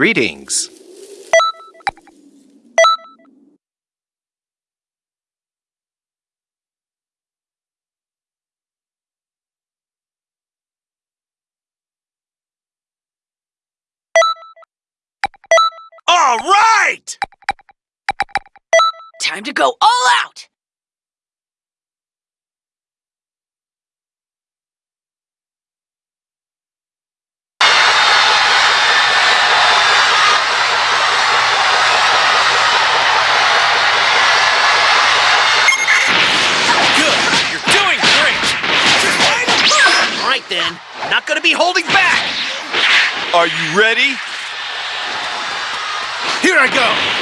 Greetings. All right! Time to go all out! Then, I'm not gonna be holding back! Are you ready? Here I go!